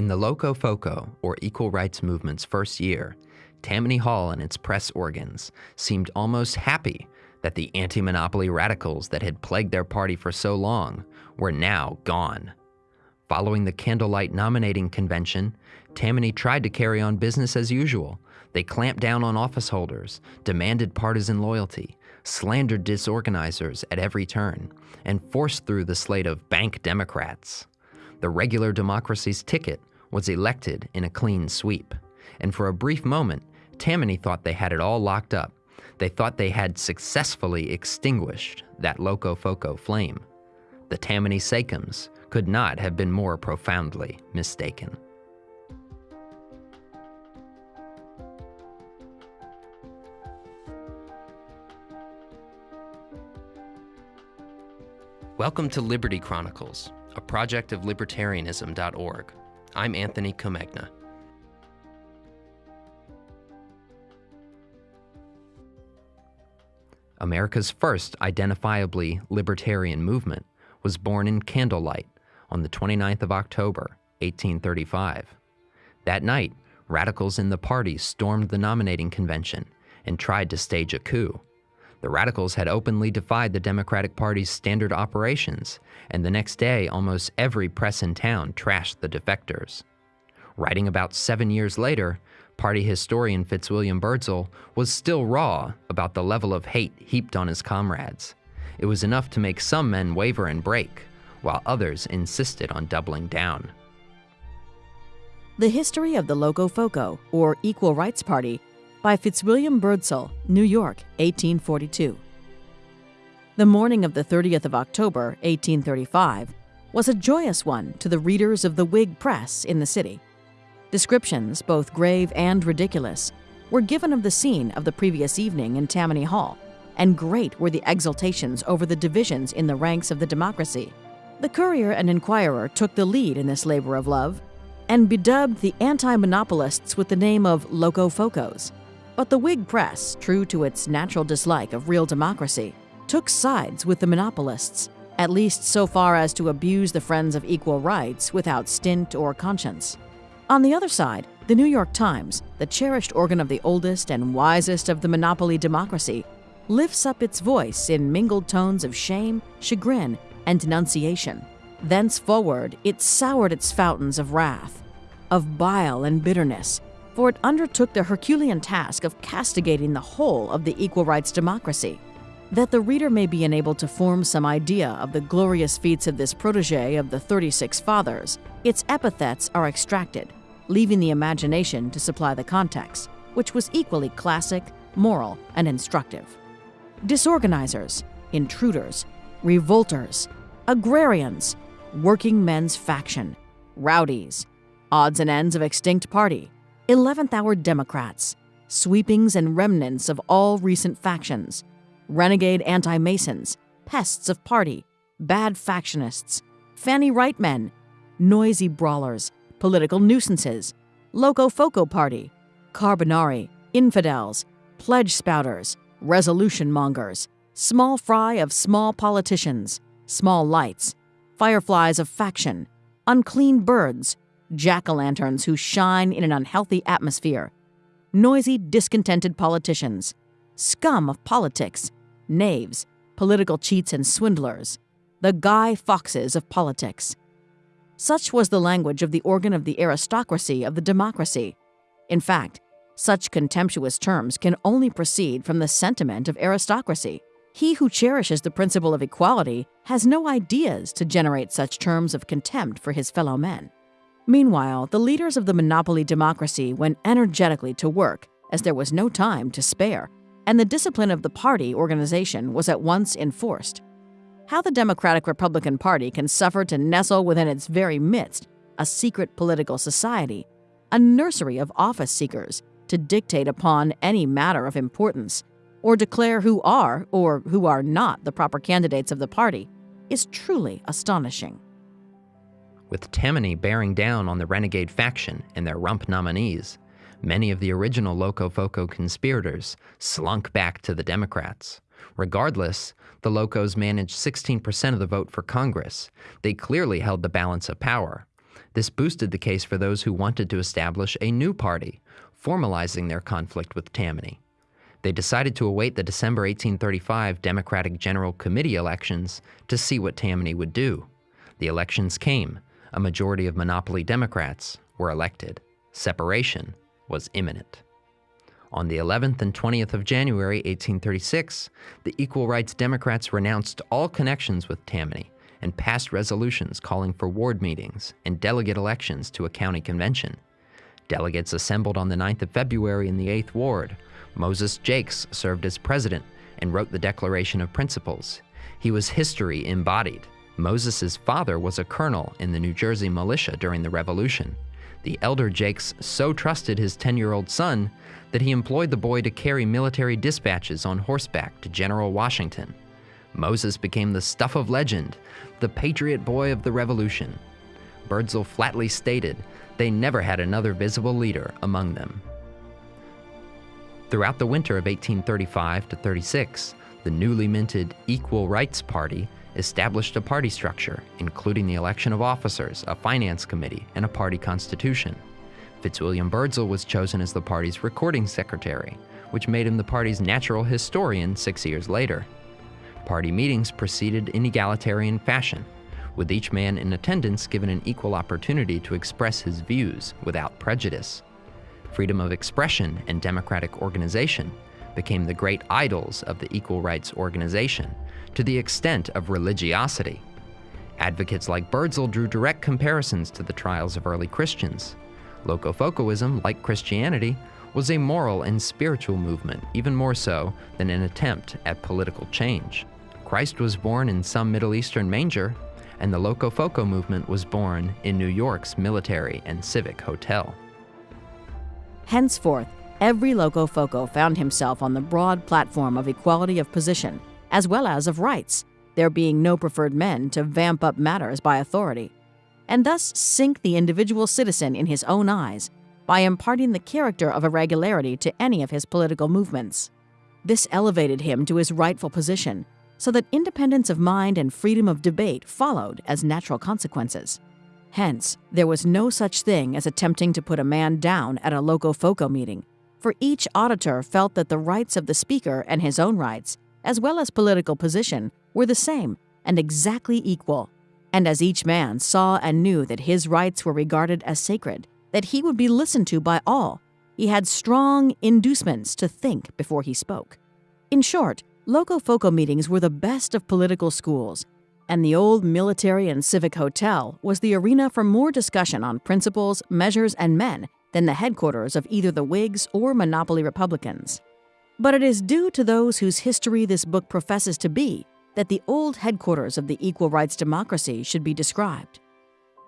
In the Locofoco, or Equal Rights Movement's first year, Tammany Hall and its press organs seemed almost happy that the anti monopoly radicals that had plagued their party for so long were now gone. Following the candlelight nominating convention, Tammany tried to carry on business as usual. They clamped down on office holders, demanded partisan loyalty, slandered disorganizers at every turn, and forced through the slate of bank Democrats. The regular democracy's ticket was elected in a clean sweep, and for a brief moment, Tammany thought they had it all locked up. They thought they had successfully extinguished that Locofoco flame. The Tammany Sachems could not have been more profoundly mistaken. Welcome to Liberty Chronicles, a project of libertarianism.org. I'm Anthony Comegna. America's first identifiably libertarian movement was born in Candlelight on the 29th of October, 1835. That night, radicals in the party stormed the nominating convention and tried to stage a coup. The radicals had openly defied the Democratic Party's standard operations, and the next day, almost every press in town trashed the defectors. Writing about seven years later, party historian Fitzwilliam Byrdsall was still raw about the level of hate heaped on his comrades. It was enough to make some men waver and break, while others insisted on doubling down. The History of the Locofoco, or Equal Rights Party, by Fitzwilliam Byrdsall, New York, 1842. The morning of the 30th of October, 1835, was a joyous one to the readers of the Whig press in the city. Descriptions, both grave and ridiculous, were given of the scene of the previous evening in Tammany Hall, and great were the exultations over the divisions in the ranks of the democracy. The Courier and Inquirer took the lead in this labor of love, and bedubbed the anti monopolists with the name of Locofocos. But the Whig press, true to its natural dislike of real democracy, took sides with the monopolists, at least so far as to abuse the friends of equal rights without stint or conscience. On the other side, the New York Times, the cherished organ of the oldest and wisest of the monopoly democracy, lifts up its voice in mingled tones of shame, chagrin, and denunciation. Thenceforward, it soured its fountains of wrath, of bile and bitterness, for it undertook the Herculean task of castigating the whole of the equal rights democracy. That the reader may be enabled to form some idea of the glorious feats of this protege of the 36 Fathers, its epithets are extracted leaving the imagination to supply the context, which was equally classic, moral, and instructive. Disorganizers, intruders, revolters, agrarians, working men's faction, rowdies, odds and ends of extinct party, 11th hour Democrats, sweepings and remnants of all recent factions, renegade anti Masons, pests of party, bad factionists, Fanny Wright men, noisy brawlers, political nuisances, Locofoco Party, Carbonari, infidels, pledge spouters, resolution mongers, small fry of small politicians, small lights, fireflies of faction, unclean birds, jack o' lanterns who shine in an unhealthy atmosphere, noisy, discontented politicians, scum of politics, knaves, political cheats and swindlers, the Guy Foxes of politics, such was the language of the organ of the aristocracy of the democracy. In fact, such contemptuous terms can only proceed from the sentiment of aristocracy. He who cherishes the principle of equality has no ideas to generate such terms of contempt for his fellow men. Meanwhile, the leaders of the monopoly democracy went energetically to work, as there was no time to spare, and the discipline of the party organization was at once enforced how the Democratic Republican Party can suffer to nestle within its very midst a secret political society, a nursery of office seekers to dictate upon any matter of importance, or declare who are or who are not the proper candidates of the party, is truly astonishing. With Tammany bearing down on the renegade faction and their rump nominees, many of the original Locofoco conspirators slunk back to the Democrats. Regardless, the Locos managed 16% of the vote for Congress. They clearly held the balance of power. This boosted the case for those who wanted to establish a new party, formalizing their conflict with Tammany. They decided to await the December 1835 Democratic General Committee elections to see what Tammany would do. The elections came. A majority of monopoly Democrats were elected. Separation was imminent. On the 11th and 20th of January 1836, the Equal Rights Democrats renounced all connections with Tammany and passed resolutions calling for ward meetings and delegate elections to a county convention. Delegates assembled on the 9th of February in the 8th Ward, Moses Jaques served as president and wrote the Declaration of Principles. He was history embodied. Moses' father was a colonel in the New Jersey militia during the Revolution. The elder Jaques so trusted his 10 year old son that he employed the boy to carry military dispatches on horseback to General Washington. Moses became the stuff of legend, the patriot boy of the Revolution. Byrdsall flatly stated they never had another visible leader among them. Throughout the winter of 1835 to 36, the newly minted Equal Rights Party established a party structure, including the election of officers, a finance committee, and a party constitution. Fitzwilliam Byrdsall was chosen as the party's recording secretary, which made him the party's natural historian six years later. Party meetings proceeded in egalitarian fashion, with each man in attendance given an equal opportunity to express his views without prejudice freedom of expression, and democratic organization became the great idols of the Equal Rights Organization to the extent of religiosity. Advocates like Byrdsall drew direct comparisons to the trials of early Christians. Locofocoism, like Christianity, was a moral and spiritual movement, even more so than an attempt at political change. Christ was born in some Middle Eastern manger, and the Locofoco movement was born in New York's military and civic hotel. Henceforth, every Locofoco found himself on the broad platform of equality of position, as well as of rights, there being no preferred men to vamp up matters by authority, and thus sink the individual citizen in his own eyes by imparting the character of irregularity to any of his political movements. This elevated him to his rightful position, so that independence of mind and freedom of debate followed as natural consequences. Hence, there was no such thing as attempting to put a man down at a Locofoco meeting, for each auditor felt that the rights of the speaker and his own rights, as well as political position, were the same and exactly equal. And as each man saw and knew that his rights were regarded as sacred, that he would be listened to by all, he had strong inducements to think before he spoke. In short, Locofoco meetings were the best of political schools, and the old military and civic hotel was the arena for more discussion on principles, measures, and men than the headquarters of either the Whigs or monopoly Republicans. But it is due to those whose history this book professes to be that the old headquarters of the equal rights democracy should be described.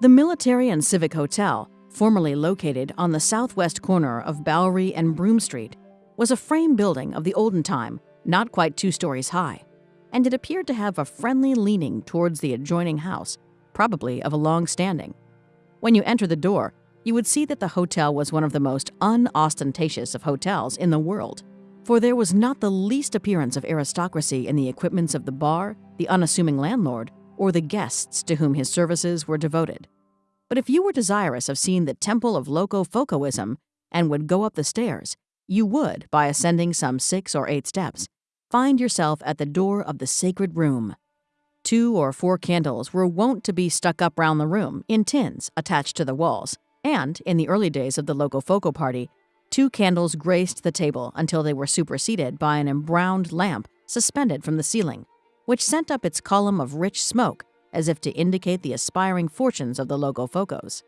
The Military and Civic Hotel, formerly located on the southwest corner of Bowery and Broome Street, was a frame building of the olden time, not quite two stories high and it appeared to have a friendly leaning towards the adjoining house, probably of a long standing. When you enter the door, you would see that the hotel was one of the most unostentatious of hotels in the world, for there was not the least appearance of aristocracy in the equipments of the bar, the unassuming landlord, or the guests to whom his services were devoted. But if you were desirous of seeing the temple of Locofocoism and would go up the stairs, you would, by ascending some six or eight steps, find yourself at the door of the sacred room. Two or four candles were wont to be stuck up round the room in tins attached to the walls, and, in the early days of the Locofoco party, two candles graced the table until they were superseded by an embrowned lamp suspended from the ceiling, which sent up its column of rich smoke as if to indicate the aspiring fortunes of the Locofocos.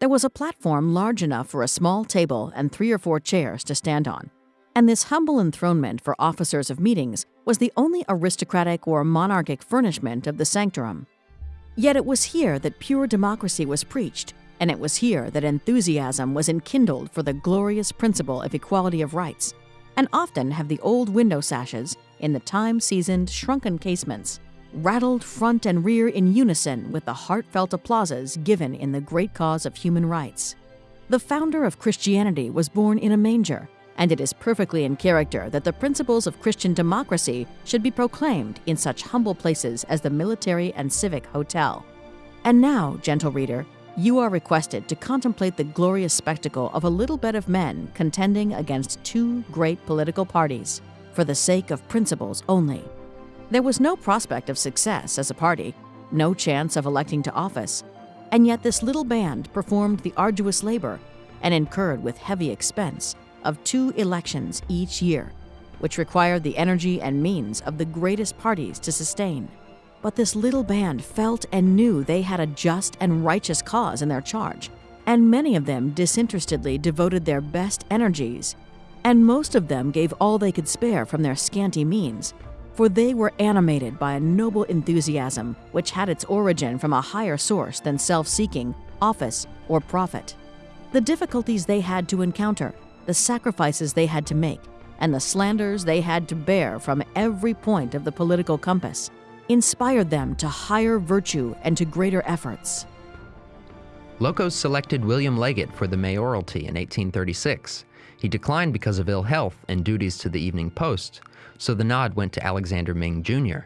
There was a platform large enough for a small table and three or four chairs to stand on, and this humble enthronement for officers of meetings was the only aristocratic or monarchic furnishment of the sanctorum. Yet it was here that pure democracy was preached, and it was here that enthusiasm was enkindled for the glorious principle of equality of rights. And often have the old window sashes, in the time seasoned, shrunken casements, rattled front and rear in unison with the heartfelt applauses given in the great cause of human rights. The founder of Christianity was born in a manger, and it is perfectly in character that the principles of Christian democracy should be proclaimed in such humble places as the Military and Civic Hotel. And now, gentle reader, you are requested to contemplate the glorious spectacle of a little bed of men contending against two great political parties for the sake of principles only. There was no prospect of success as a party, no chance of electing to office, and yet this little band performed the arduous labor and incurred with heavy expense of two elections each year, which required the energy and means of the greatest parties to sustain. But this little band felt and knew they had a just and righteous cause in their charge, and many of them disinterestedly devoted their best energies, and most of them gave all they could spare from their scanty means, for they were animated by a noble enthusiasm which had its origin from a higher source than self seeking, office, or profit. The difficulties they had to encounter, the sacrifices they had to make, and the slanders they had to bear from every point of the political compass inspired them to higher virtue and to greater efforts. Locos selected William Leggett for the mayoralty in 1836. He declined because of ill health and duties to the Evening Post, so the nod went to Alexander Ming Jr.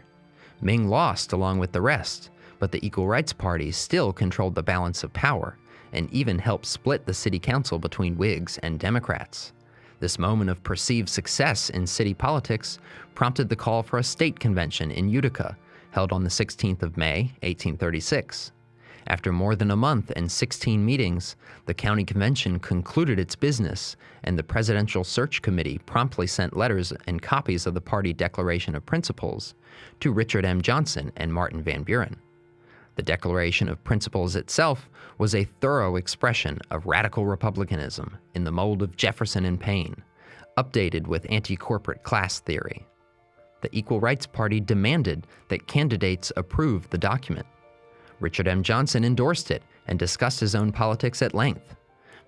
Ming lost along with the rest, but the Equal Rights Party still controlled the balance of power and even helped split the city council between Whigs and Democrats. This moment of perceived success in city politics prompted the call for a state convention in Utica held on the 16th of May, 1836. After more than a month and 16 meetings, the county convention concluded its business, and the Presidential Search Committee promptly sent letters and copies of the party Declaration of Principles to Richard M. Johnson and Martin Van Buren. The Declaration of Principles itself was a thorough expression of radical republicanism in the mold of Jefferson and Paine, updated with anti corporate class theory the Equal Rights Party demanded that candidates approve the document. Richard M. Johnson endorsed it and discussed his own politics at length.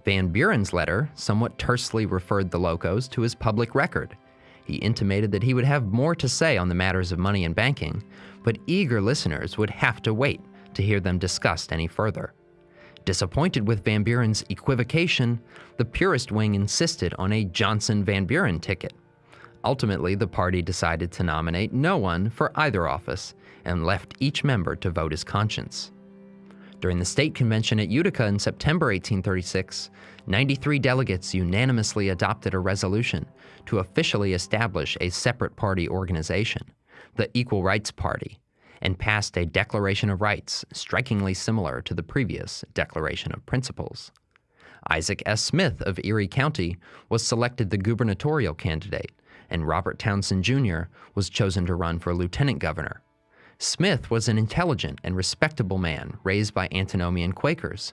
Van Buren's letter somewhat tersely referred the Locos to his public record. He intimated that he would have more to say on the matters of money and banking, but eager listeners would have to wait to hear them discussed any further. Disappointed with Van Buren's equivocation, the purist wing insisted on a Johnson Van Buren ticket. Ultimately, the party decided to nominate no one for either office and left each member to vote his conscience. During the state convention at Utica in September 1836, 93 delegates unanimously adopted a resolution to officially establish a separate party organization, the Equal Rights Party, and passed a Declaration of Rights strikingly similar to the previous Declaration of Principles. Isaac S. Smith of Erie County was selected the gubernatorial candidate, and Robert Townsend Jr. was chosen to run for lieutenant governor. Smith was an intelligent and respectable man raised by antinomian Quakers.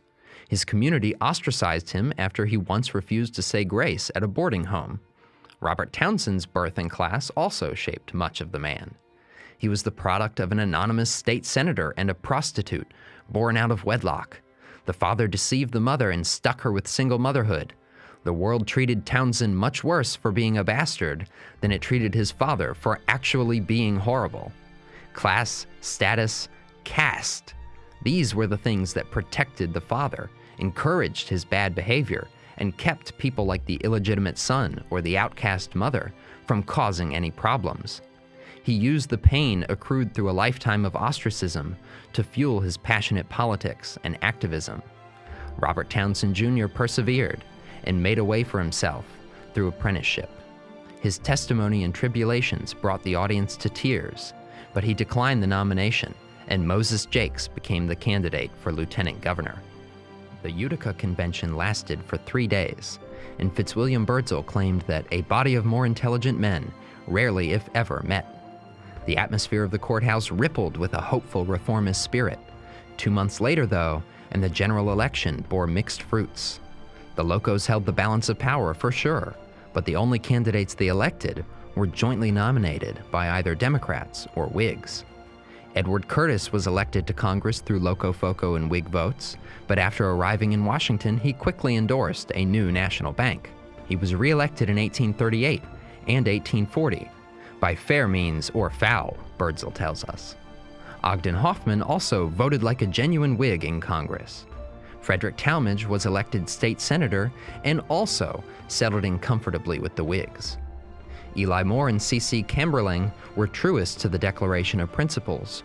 His community ostracized him after he once refused to say grace at a boarding home. Robert Townsend's birth and class also shaped much of the man. He was the product of an anonymous state senator and a prostitute, born out of wedlock. The father deceived the mother and stuck her with single motherhood. The world treated Townsend much worse for being a bastard than it treated his father for actually being horrible. Class, status, caste. These were the things that protected the father, encouraged his bad behavior, and kept people like the illegitimate son or the outcast mother from causing any problems. He used the pain accrued through a lifetime of ostracism to fuel his passionate politics and activism. Robert Townsend Jr. persevered, and made a way for himself through apprenticeship. His testimony and tribulations brought the audience to tears, but he declined the nomination, and Moses Jaques became the candidate for lieutenant governor. The Utica Convention lasted for three days, and Fitzwilliam Byrdsall claimed that a body of more intelligent men rarely, if ever, met. The atmosphere of the courthouse rippled with a hopeful reformist spirit. Two months later, though, and the general election bore mixed fruits. The Locos held the balance of power for sure, but the only candidates they elected were jointly nominated by either Democrats or Whigs. Edward Curtis was elected to Congress through Locofoco and Whig votes, but after arriving in Washington, he quickly endorsed a new national bank. He was reelected in 1838 and 1840, by fair means or foul, Byrdsall tells us. Ogden Hoffman also voted like a genuine Whig in Congress. Frederick Tallmadge was elected state senator and also settled in comfortably with the Whigs. Eli Moore and C.C. Cambreleng were truest to the Declaration of Principles.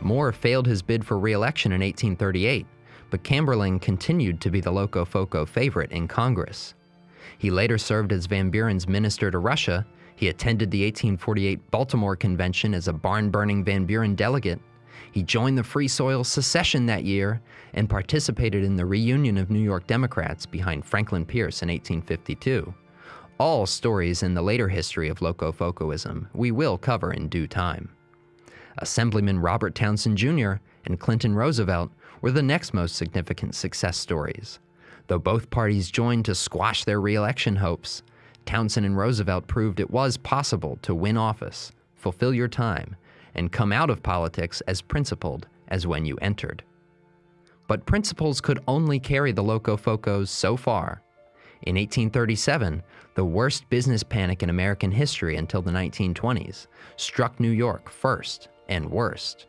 Moore failed his bid for re election in 1838, but Cambreleng continued to be the Locofoco favorite in Congress. He later served as Van Buren's minister to Russia. He attended the 1848 Baltimore Convention as a barn burning Van Buren delegate. He joined the Free Soil secession that year and participated in the reunion of New York Democrats behind Franklin Pierce in 1852. All stories in the later history of Locofocoism we will cover in due time. Assemblyman Robert Townsend Jr. and Clinton Roosevelt were the next most significant success stories. Though both parties joined to squash their reelection hopes, Townsend and Roosevelt proved it was possible to win office, fulfill your time, and come out of politics as principled as when you entered. But principles could only carry the Locofocos so far. In 1837, the worst business panic in American history until the 1920s struck New York first and worst.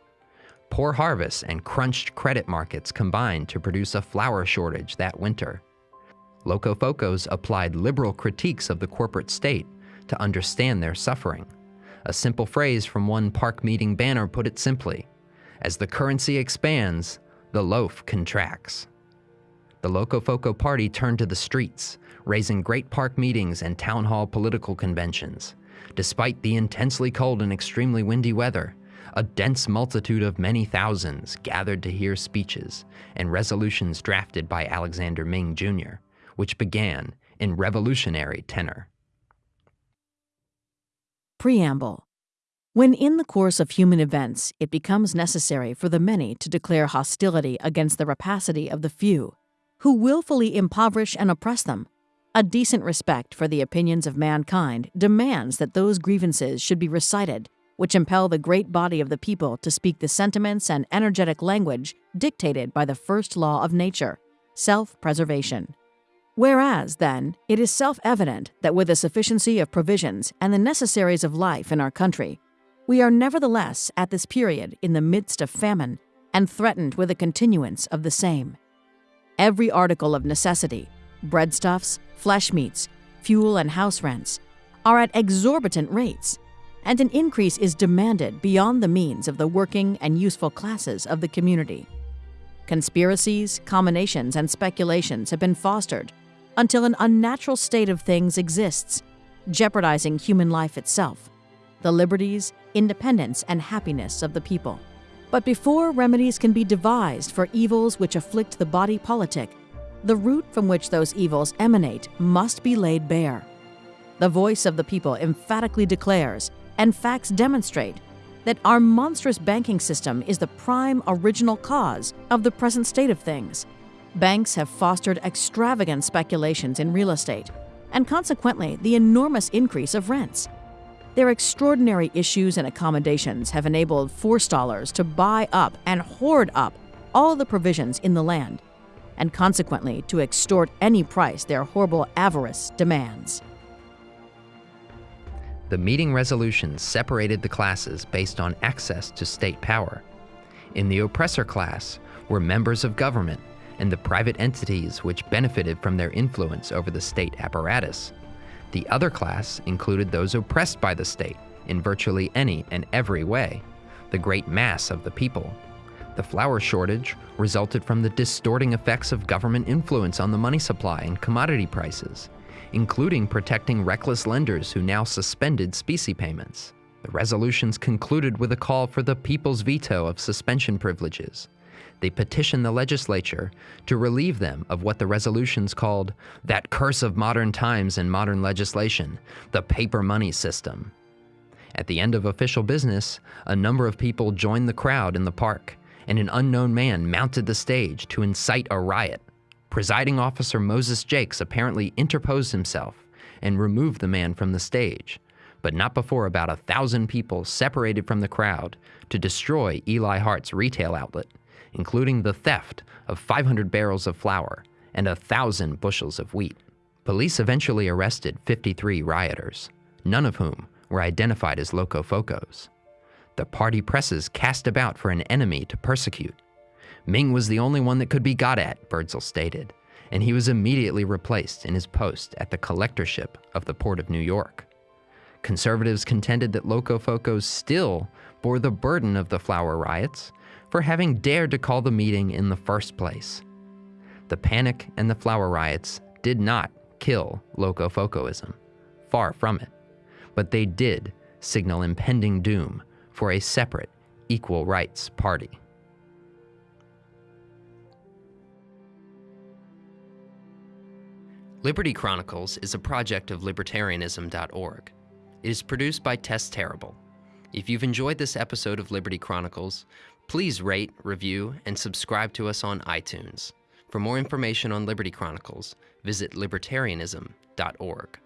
Poor harvests and crunched credit markets combined to produce a flour shortage that winter. Locofocos applied liberal critiques of the corporate state to understand their suffering. A simple phrase from one park meeting banner put it simply As the currency expands, the loaf contracts. The Locofoco Party turned to the streets, raising great park meetings and town hall political conventions. Despite the intensely cold and extremely windy weather, a dense multitude of many thousands gathered to hear speeches and resolutions drafted by Alexander Ming Jr., which began in revolutionary tenor. Preamble When in the course of human events it becomes necessary for the many to declare hostility against the rapacity of the few, who wilfully impoverish and oppress them, a decent respect for the opinions of mankind demands that those grievances should be recited which impel the great body of the people to speak the sentiments and energetic language dictated by the first law of nature self preservation. Whereas, then, it is self evident that with the sufficiency of provisions and the necessaries of life in our country, we are nevertheless at this period in the midst of famine and threatened with a continuance of the same. Every article of necessity, breadstuffs, flesh meats, fuel, and house rents, are at exorbitant rates, and an increase is demanded beyond the means of the working and useful classes of the community. Conspiracies, combinations, and speculations have been fostered until an unnatural state of things exists, jeopardizing human life itself, the liberties, independence, and happiness of the people. But before remedies can be devised for evils which afflict the body politic, the root from which those evils emanate must be laid bare. The voice of the people emphatically declares, and facts demonstrate, that our monstrous banking system is the prime original cause of the present state of things. Banks have fostered extravagant speculations in real estate, and consequently, the enormous increase of rents. Their extraordinary issues and accommodations have enabled forestallers to buy up and hoard up all the provisions in the land, and consequently to extort any price their horrible avarice demands. The meeting resolutions separated the classes based on access to state power. In the oppressor class were members of government and the private entities which benefited from their influence over the state apparatus. The other class included those oppressed by the state in virtually any and every way, the great mass of the people. The flour shortage resulted from the distorting effects of government influence on the money supply and commodity prices, including protecting reckless lenders who now suspended specie payments. The resolutions concluded with a call for the people's veto of suspension privileges, they petitioned the legislature to relieve them of what the resolutions called that curse of modern times and modern legislation, the paper money system. At the end of official business, a number of people joined the crowd in the park, and an unknown man mounted the stage to incite a riot. Presiding officer Moses Jaques apparently interposed himself and removed the man from the stage, but not before about a thousand people separated from the crowd to destroy Eli Hart's retail outlet including the theft of 500 barrels of flour and a thousand bushels of wheat. Police eventually arrested 53 rioters, none of whom were identified as Locofocos. The party presses cast about for an enemy to persecute. Ming was the only one that could be got at, Byrdsall stated, and he was immediately replaced in his post at the collectorship of the Port of New York. Conservatives contended that Locofocos still bore the burden of the flour riots for having dared to call the meeting in the first place, The panic and the flour riots did not kill Locofocoism. Far from it. But they did signal impending doom for a separate equal rights party. Liberty Chronicles is a project of libertarianism.org. It is produced by Tess Terrible. If you've enjoyed this episode of Liberty Chronicles, please rate, review, and subscribe to us on iTunes. For more information on Liberty Chronicles, visit libertarianism.org.